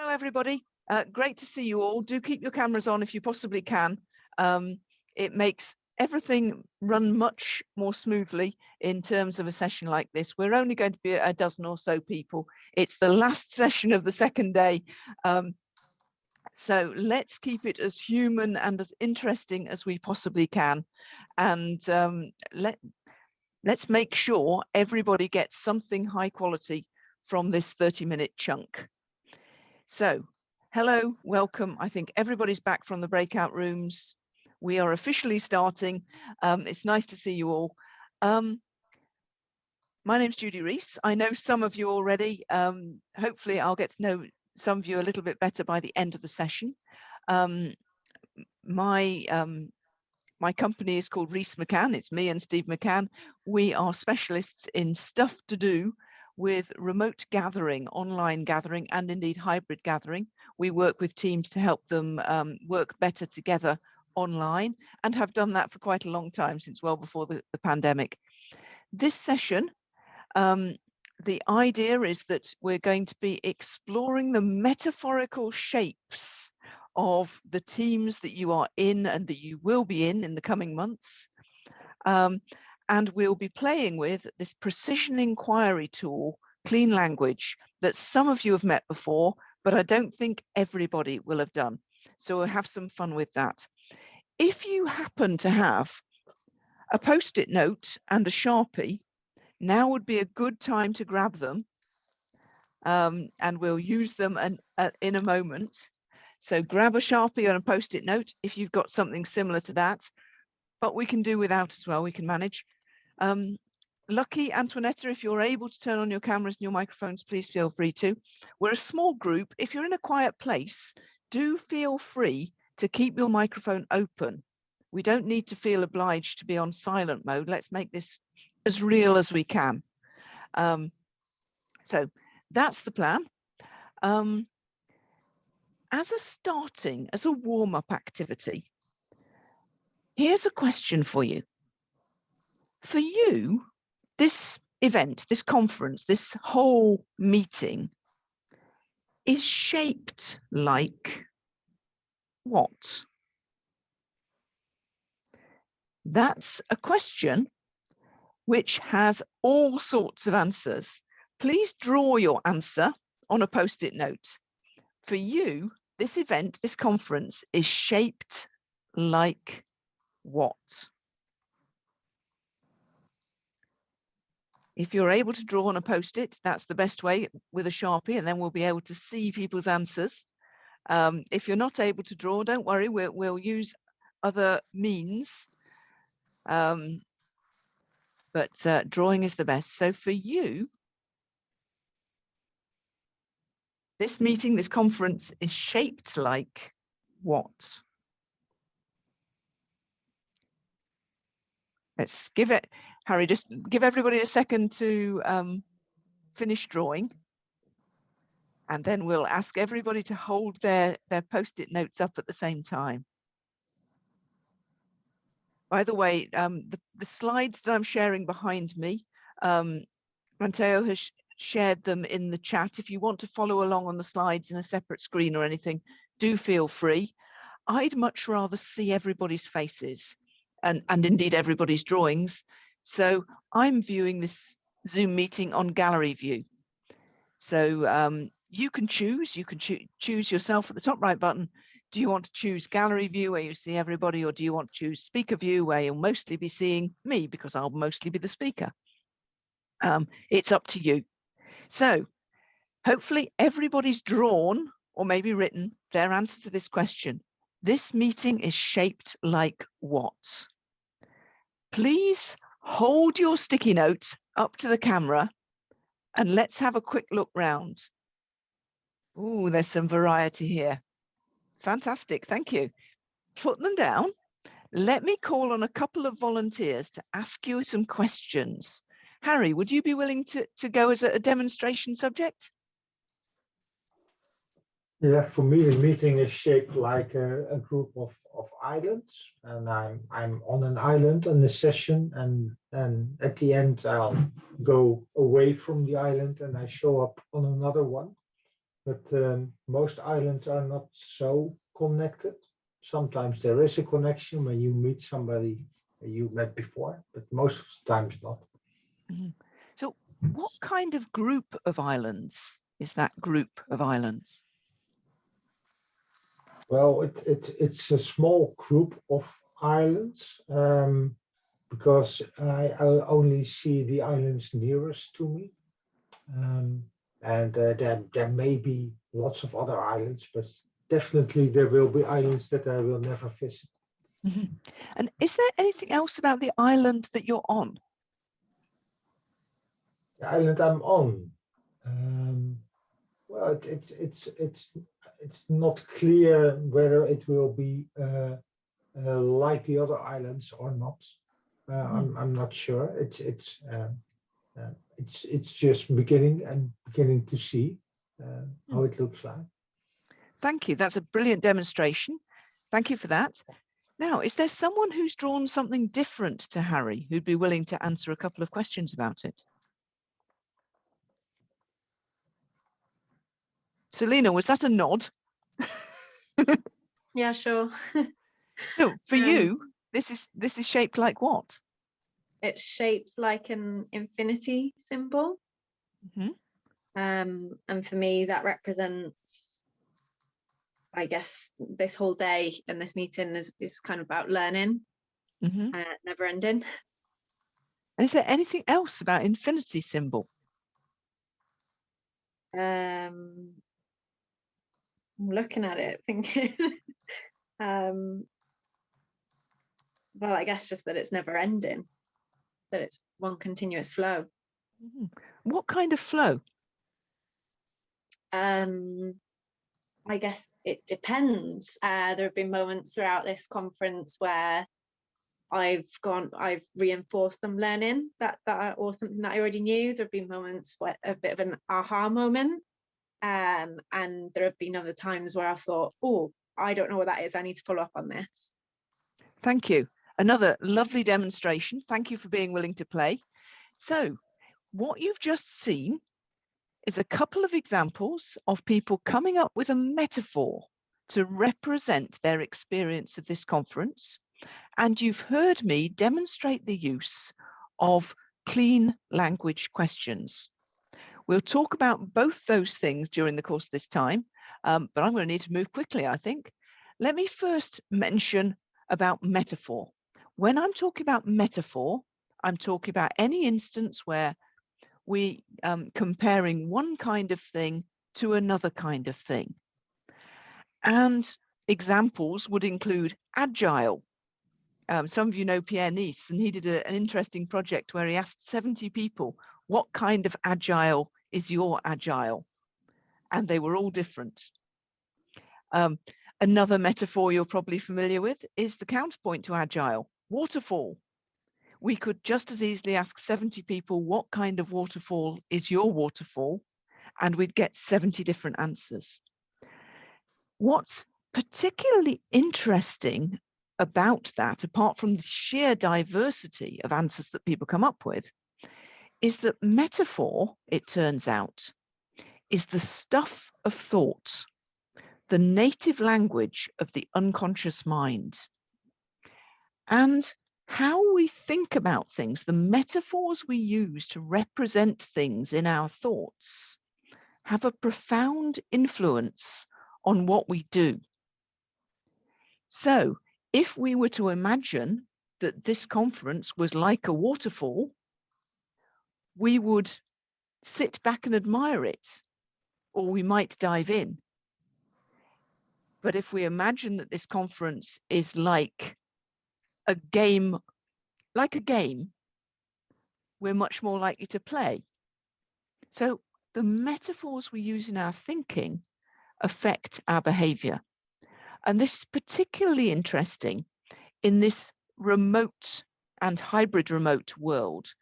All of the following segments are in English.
Hello, everybody. Uh, great to see you all. Do keep your cameras on if you possibly can. Um, it makes everything run much more smoothly in terms of a session like this. We're only going to be a dozen or so people. It's the last session of the second day. Um, so let's keep it as human and as interesting as we possibly can. And um, let, let's make sure everybody gets something high quality from this 30 minute chunk. So hello, welcome. I think everybody's back from the breakout rooms. We are officially starting. Um, it's nice to see you all. Um, my name's Judy Rees. I know some of you already. Um, hopefully I'll get to know some of you a little bit better by the end of the session. Um, my um, my company is called Rees McCann. It's me and Steve McCann. We are specialists in stuff to do with remote gathering, online gathering, and indeed hybrid gathering. We work with teams to help them um, work better together online and have done that for quite a long time since well before the, the pandemic. This session, um, the idea is that we're going to be exploring the metaphorical shapes of the teams that you are in and that you will be in in the coming months. Um, and we'll be playing with this precision inquiry tool, Clean Language, that some of you have met before, but I don't think everybody will have done. So we'll have some fun with that. If you happen to have a post-it note and a Sharpie, now would be a good time to grab them. Um, and we'll use them an, uh, in a moment. So grab a Sharpie and a post-it note if you've got something similar to that, but we can do without as well, we can manage. Um, Lucky, Antoinetta, if you're able to turn on your cameras and your microphones, please feel free to. We're a small group. If you're in a quiet place, do feel free to keep your microphone open. We don't need to feel obliged to be on silent mode. Let's make this as real as we can. Um, so that's the plan. Um, as a starting, as a warm-up activity, here's a question for you for you, this event, this conference, this whole meeting is shaped like what? That's a question which has all sorts of answers. Please draw your answer on a post-it note. For you, this event, this conference is shaped like what? If you're able to draw on a post-it, that's the best way with a Sharpie, and then we'll be able to see people's answers. Um, if you're not able to draw, don't worry, we'll, we'll use other means. Um, but uh, drawing is the best. So for you, this meeting, this conference is shaped like what? Let's give it, Harry, just give everybody a second to um, finish drawing. And then we'll ask everybody to hold their, their post-it notes up at the same time. By the way, um, the, the slides that I'm sharing behind me, um, Matteo has shared them in the chat. If you want to follow along on the slides in a separate screen or anything, do feel free. I'd much rather see everybody's faces and, and indeed everybody's drawings so I'm viewing this Zoom meeting on gallery view. So um, you can choose, you can cho choose yourself at the top right button. Do you want to choose gallery view where you see everybody or do you want to choose speaker view where you'll mostly be seeing me because I'll mostly be the speaker. Um, it's up to you. So hopefully everybody's drawn or maybe written their answer to this question. This meeting is shaped like what? Please hold your sticky note up to the camera and let's have a quick look round. Oh, there's some variety here. Fantastic, thank you. Put them down. Let me call on a couple of volunteers to ask you some questions. Harry, would you be willing to, to go as a, a demonstration subject? Yeah, for me, the meeting is shaped like a, a, group of, of islands, and I'm I'm on an island in the session, and and at the end I'll go away from the island and I show up on another one. but um, most islands are not so connected. Sometimes there is a connection when you meet somebody you met before, but most of the times not. So what kind of group of islands is that group of islands? Well, it, it, it's a small group of islands um, because I, I only see the islands nearest to me. Um, and uh, there, there may be lots of other islands, but definitely there will be islands that I will never visit. Mhm. And is there anything else about the island that you're on? The island I'm on, um, well, it, it's it's it's it's not clear whether it will be uh, uh, like the other islands or not. Uh, I'm I'm not sure. It's it's um, uh, it's it's just beginning and beginning to see uh, how it looks like. Thank you. That's a brilliant demonstration. Thank you for that. Now, is there someone who's drawn something different to Harry who'd be willing to answer a couple of questions about it? Selena, was that a nod? Yeah, sure. No, for Um, you, this is this is shaped like what? it's shaped like an infinity symbol. Mhm. Um, and for me, that represents, I guess, this whole day and this meeting is, is kind of about learning, Mhm. uh, never ending. And is there anything else about infinity symbol? Um, I'm looking at it thinking, um, well, I guess just that it's never ending, that it's one continuous flow. Mhm. What kind of flow? Um, I guess it depends. Uh, there have been moments throughout this conference where I've gone, I've reinforced them learning that that or something that I already knew. There have been moments where a bit of an aha moment, um, and there have been other times where I thought, oh, I don't know what that is. I need to follow up on this. Thank you. Another lovely demonstration. Thank you for being willing to play. So what you've just seen is a couple of examples of people coming up with a metaphor to represent their experience of this conference. And you've heard me demonstrate the use of clean language questions. We'll talk about both those things during the course of this time, um, but I'm going to need to move quickly, I think. Let me first mention about metaphor. When I'm talking about metaphor, I'm talking about any instance where we um, comparing one kind of thing to another kind of thing. And examples would include agile. Um, some of you know Pierre Neis, and he did a, an interesting project where he asked 70 people, what kind of agile is your agile? And they were all different. Um, another metaphor you're probably familiar with is the counterpoint to agile, waterfall. We could just as easily ask 70 people, what kind of waterfall is your waterfall? And we'd get 70 different answers. What's particularly interesting about that, apart from the sheer diversity of answers that people come up with, is that metaphor, it turns out, is the stuff of thought, the native language of the unconscious mind. And how we think about things, the metaphors we use to represent things in our thoughts, have a profound influence on what we do. So if we were to imagine that this conference was like a waterfall, we would sit back and admire it, or we might dive in. But if we imagine that this conference is like a game, like a game, we're much more likely to play. So the metaphors we use in our thinking affect our behavior. And this is particularly interesting in this remote and hybrid remote world,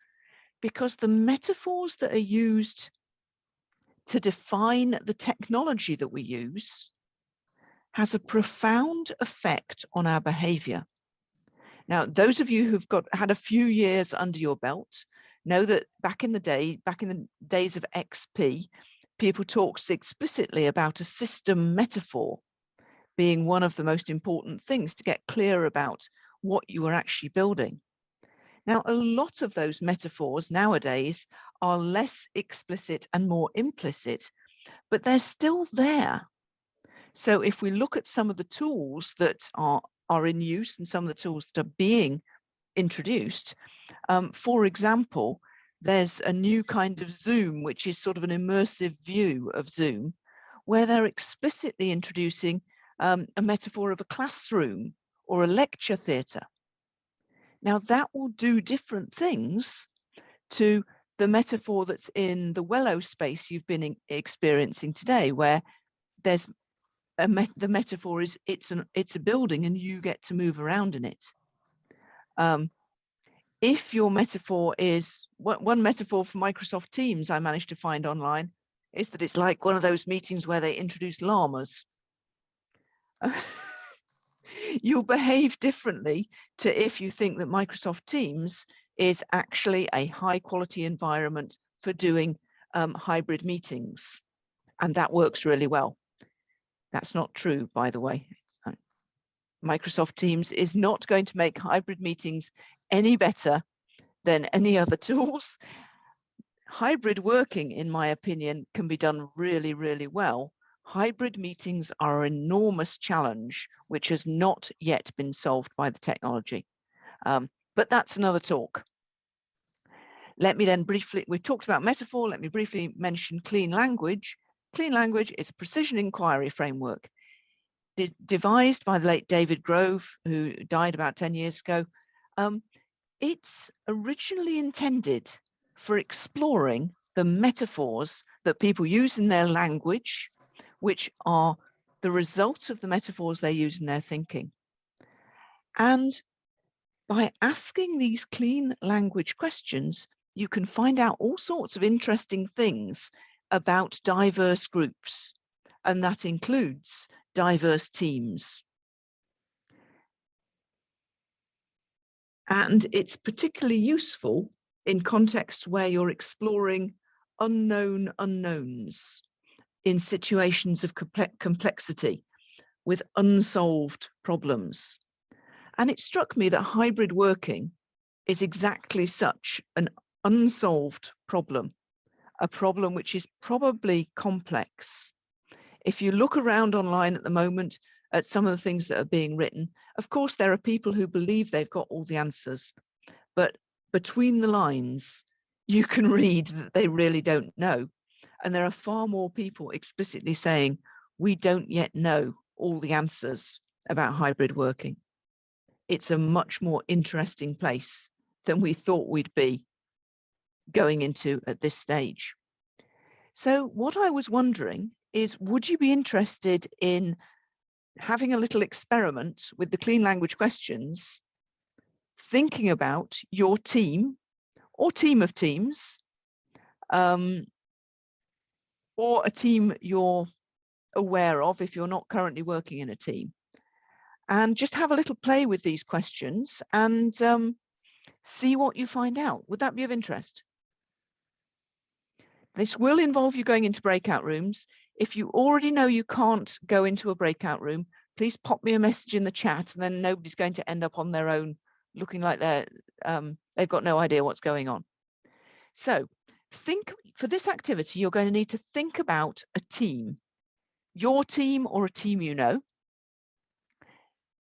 because the metaphors that are used to define the technology that we use has a profound effect on our behavior. Now, those of you who've got had a few years under your belt know that back in the day, back in the days of XP, people talked explicitly about a system metaphor being one of the most important things to get clear about what you are actually building. Now, a lot of those metaphors nowadays are less explicit and more implicit, but they're still there. So if we look at some of the tools that are, are in use and some of the tools that are being introduced, um, for example, there's a new kind of Zoom, which is sort of an immersive view of Zoom, where they're explicitly introducing um, a metaphor of a classroom or a lecture theatre. Now that will do different things to the metaphor that's in the Wello space you've been experiencing today, where there's a met the metaphor is it's an it's a building and you get to move around in it. Um, if your metaphor is one, one metaphor for Microsoft Teams I managed to find online is that it's like one of those meetings where they introduce llamas. You'll behave differently to if you think that Microsoft Teams is actually a high quality environment for doing um, hybrid meetings. And that works really well. That's not true, by the way. Uh, Microsoft Teams is not going to make hybrid meetings any better than any other tools. Hybrid working, in my opinion, can be done really, really well. Hybrid meetings are an enormous challenge, which has not yet been solved by the technology. Um, but that's another talk. Let me then briefly, we've talked about metaphor, let me briefly mention clean language. Clean language is a precision inquiry framework de devised by the late David Grove, who died about 10 years ago. Um, it's originally intended for exploring the metaphors that people use in their language, which are the result of the metaphors they use in their thinking. And by asking these clean language questions, you can find out all sorts of interesting things about diverse groups, and that includes diverse teams. And it's particularly useful in contexts where you're exploring unknown unknowns in situations of complexity with unsolved problems. And it struck me that hybrid working is exactly such an unsolved problem, a problem which is probably complex. If you look around online at the moment at some of the things that are being written, of course, there are people who believe they've got all the answers, but between the lines, you can read that they really don't know. And there are far more people explicitly saying, we don't yet know all the answers about hybrid working. It's a much more interesting place than we thought we'd be going into at this stage. So what I was wondering is, would you be interested in having a little experiment with the clean language questions, thinking about your team or team of teams, um, or a team you're aware of if you're not currently working in a team. And just have a little play with these questions and um, see what you find out. Would that be of interest? This will involve you going into breakout rooms. If you already know you can't go into a breakout room, please pop me a message in the chat and then nobody's going to end up on their own looking like they're um, they've got no idea what's going on. So think for this activity, you're going to need to think about a team, your team or a team you know.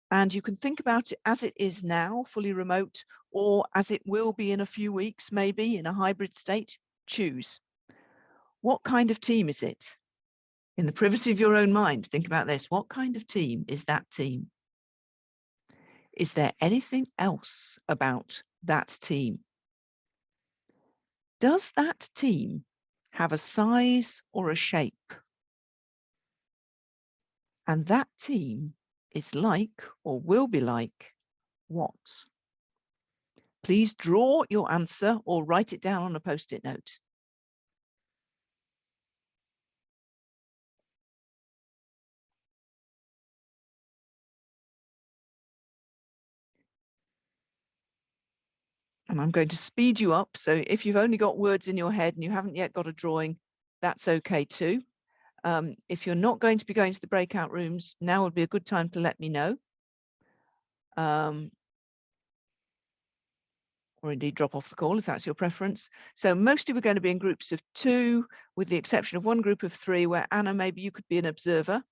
And you can think about it as it is now, fully remote, or as it will be in a few weeks, maybe in a hybrid state, choose. What kind of team is it? In the privacy of your own mind, think about this. What kind of team is that team? Is there anything else about that team? Does that team have a size or a shape? And that team is like or will be like what? Please draw your answer or write it down on a post-it note. And I'm going to speed you up. So if you've only got words in your head and you haven't yet got a drawing, that's okay too. Um, if you're not going to be going to the breakout rooms, now would be a good time to let me know. Um, or indeed drop off the call if that's your preference. So mostly we're going to be in groups of two, with the exception of one group of three where Anna, maybe you could be an observer.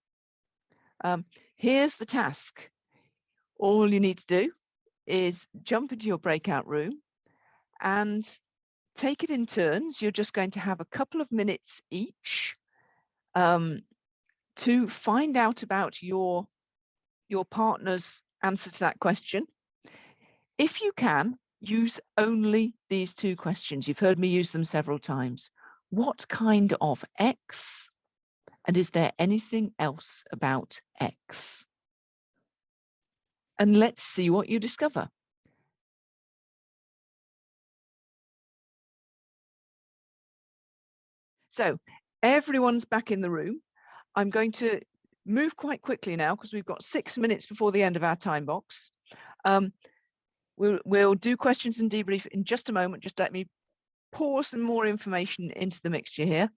Um, here's the task. All you need to do is jump into your breakout room and take it in turns. You're just going to have a couple of minutes each um, to find out about your, your partner's answer to that question. If you can, use only these two questions. You've heard me use them several times. What kind of X? And is there anything else about X? And let's see what you discover. So everyone's back in the room. I'm going to move quite quickly now because we've got six minutes before the end of our time box. Um, we'll, we'll do questions and debrief in just a moment. Just let me pour some more information into the mixture here.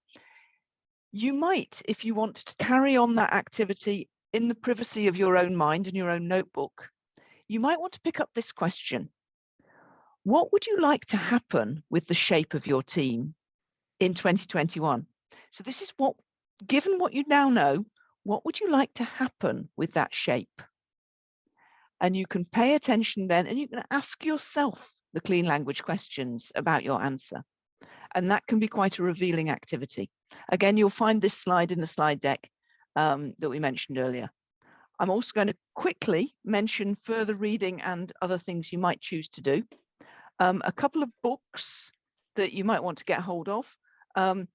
You might, if you want to carry on that activity in the privacy of your own mind and your own notebook, you might want to pick up this question. What would you like to happen with the shape of your team in 2021? So this is what, given what you now know, what would you like to happen with that shape? And you can pay attention then and you can ask yourself the clean language questions about your answer. And that can be quite a revealing activity. Again, you'll find this slide in the slide deck um, that we mentioned earlier. I'm also going to quickly mention further reading and other things you might choose to do. Um, a couple of books that you might want to get hold of. Um,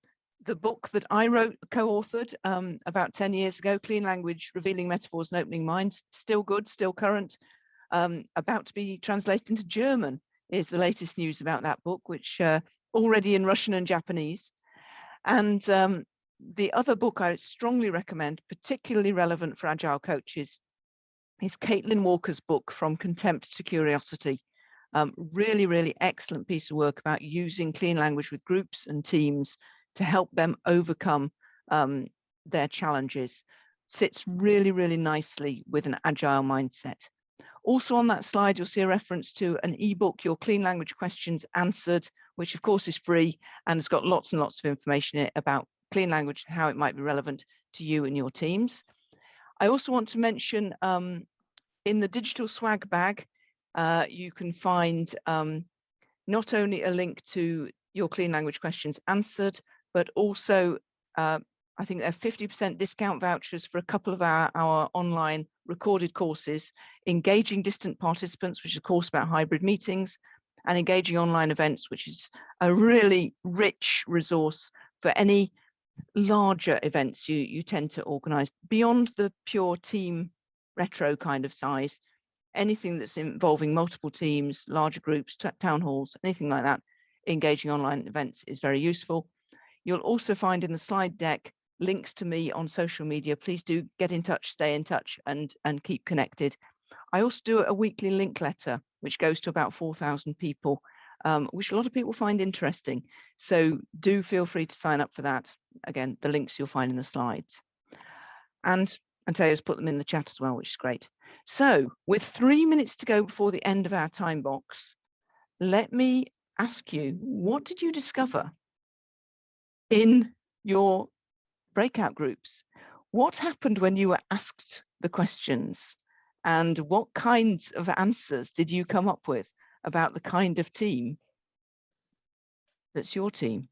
the book that I wrote, co-authored um, about 10 years ago, Clean Language, Revealing Metaphors and Opening Minds, still good, still current, um, about to be translated into German is the latest news about that book, which uh, already in Russian and Japanese. And um, the other book I strongly recommend, particularly relevant for Agile coaches, is Caitlin Walker's book, From Contempt to Curiosity. Um, really, really excellent piece of work about using clean language with groups and teams to help them overcome um, their challenges. Sits really, really nicely with an agile mindset. Also on that slide, you'll see a reference to an ebook, Your Clean Language Questions Answered, which of course is free and has got lots and lots of information in it about clean language and how it might be relevant to you and your teams. I also want to mention um, in the digital swag bag, uh, you can find um, not only a link to your clean language questions answered, but also uh, I think there are 50% discount vouchers for a couple of our, our online recorded courses, engaging distant participants, which is a course about hybrid meetings, and engaging online events, which is a really rich resource for any larger events you, you tend to organize beyond the pure team retro kind of size, anything that's involving multiple teams, larger groups, town halls, anything like that, engaging online events is very useful. You'll also find in the slide deck links to me on social media. Please do get in touch, stay in touch and, and keep connected. I also do a weekly link letter, which goes to about 4,000 people, um, which a lot of people find interesting. So do feel free to sign up for that. Again, the links you'll find in the slides. And Anteo's put them in the chat as well, which is great. So with three minutes to go before the end of our time box, let me ask you, what did you discover in your breakout groups. What happened when you were asked the questions and what kinds of answers did you come up with about the kind of team that's your team?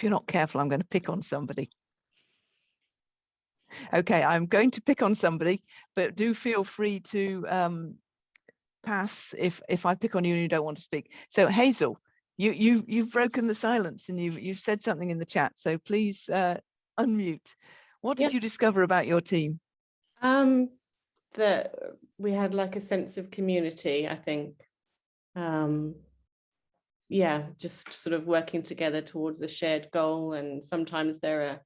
If you're not careful, I'm going to pick on somebody okay, I'm going to pick on somebody, but do feel free to um, pass if if I pick on you and you don't want to speak. So Hazel, you you you've broken the silence and you've you've said something in the chat. So please uh, unmute. What did yep. you discover about your team? Um, that we had like a sense of community. I think. Um, yeah, just sort of working together towards a shared goal, and sometimes there are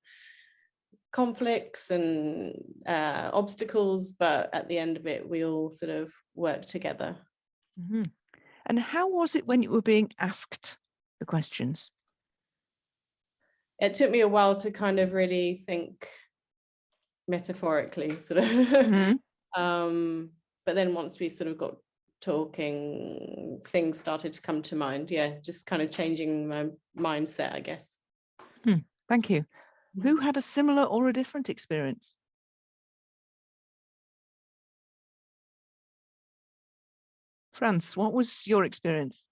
conflicts and uh, obstacles, but at the end of it, we all sort of work together. Mhm. And how was it when you were being asked the questions? It took me a while to kind of really think metaphorically, sort of. Mhm. um, but then once we sort of got talking, things started to come to mind. Yeah, just kind of changing my mindset, I guess. Thank you. Who had a similar or a different experience? France, what was your experience?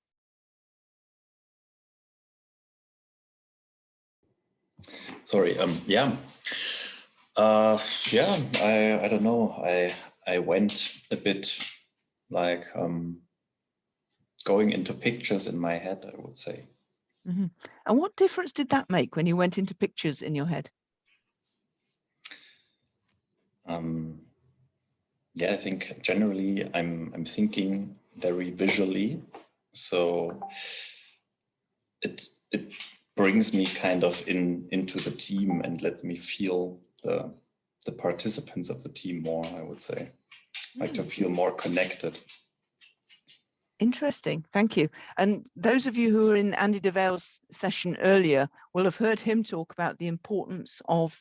Sorry. Um. Yeah. Uh. Yeah. I. I don't know. I. I went a bit like um. Going into pictures in my head. I would say. Mhm. And what difference did that make when you went into pictures in your head? Um. Yeah. I think generally I'm. I'm thinking very visually. So. It. It brings me kind of in into the team and lets me feel the the participants of the team more i would say like to feel more connected Interesting, thank you. And those of you who were in Andy DeVale's session earlier will have heard him talk about the importance of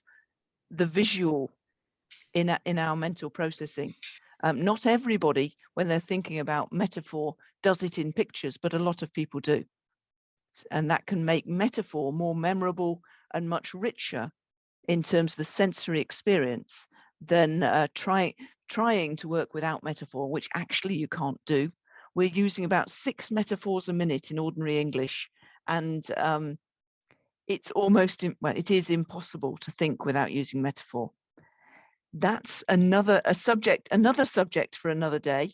the visual in, a- in our mental processing. Um, not everybody, when they're thinking about metaphor, does it in pictures, but a lot of people do. And that can make metaphor more memorable and much richer in terms of the sensory experience than uh, try, trying to work without metaphor, which actually you can't do we're using about six metaphors a minute in ordinary English, and um, it's almost well, it is impossible to think without using metaphor. That's another a subject, another subject for another day.